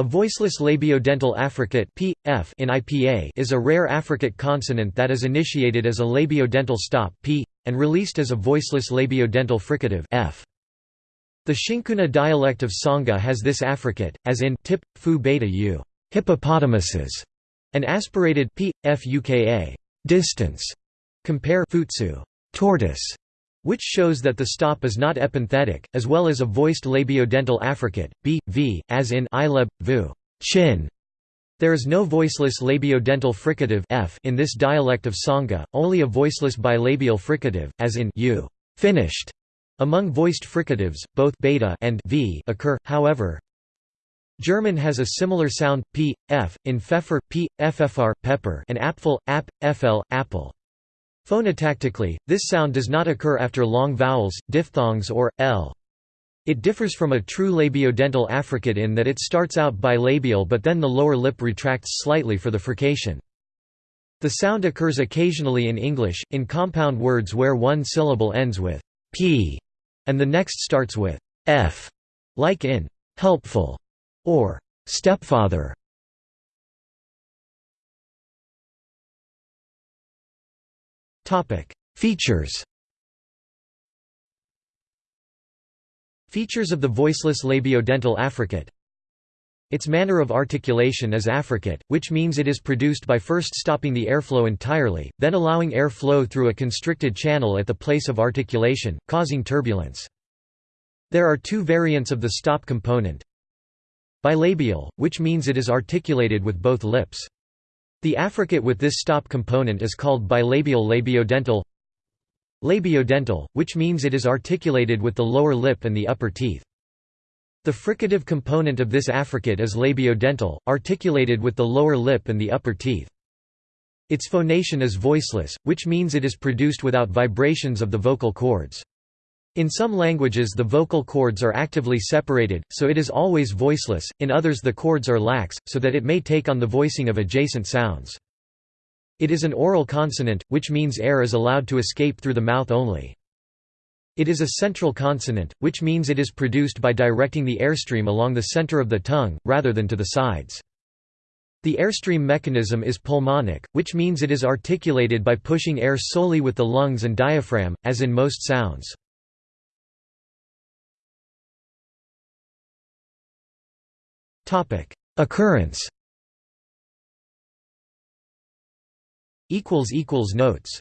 A voiceless labiodental affricate p, f in IPA is a rare affricate consonant that is initiated as a labiodental stop p, and released as a voiceless labiodental fricative f. The XiNkuna dialect of Tsonga has this affricate, as in tip, fu beta u hippopotamuses, and aspirated p, f uka distance. Compare futsu tortoise, which shows that the stop is not epenthetic, as well as a voiced labiodental affricate, b, v, as in ileb, vu chin. There is no voiceless labiodental fricative f in this dialect of Tsonga, only a voiceless bilabial fricative, as in u finished. Among voiced fricatives, both beta and v occur, however. German has a similar sound p, f, in pfeffer, p, ffr, pepper and apfel, ap, fl, apple. Phonotactically, this sound does not occur after long vowels, diphthongs or, l. It differs from a true labiodental affricate in that it starts out bilabial but then the lower lip retracts slightly for the frication. The sound occurs occasionally in English, in compound words where one syllable ends with p and the next starts with f, like in helpful or stepfather. Features Features of the voiceless labiodental affricate Its manner of articulation is affricate, which means it is produced by first stopping the airflow entirely, then allowing air flow through a constricted channel at the place of articulation, causing turbulence. There are two variants of the stop component. Bilabial, which means it is articulated with both lips. The affricate with this stop component is called bilabial labiodental Labiodental, which means it is articulated with the lower lip and the upper teeth. The fricative component of this affricate is labiodental, articulated with the lower lip and the upper teeth. Its phonation is voiceless, which means it is produced without vibrations of the vocal cords. In some languages the vocal cords are actively separated, so it is always voiceless, in others the cords are lax, so that it may take on the voicing of adjacent sounds. It is an oral consonant, which means air is allowed to escape through the mouth only. It is a central consonant, which means it is produced by directing the airstream along the center of the tongue, rather than to the sides. The airstream mechanism is pulmonic, which means it is articulated by pushing air solely with the lungs and diaphragm, as in most sounds. Occurrence. Notes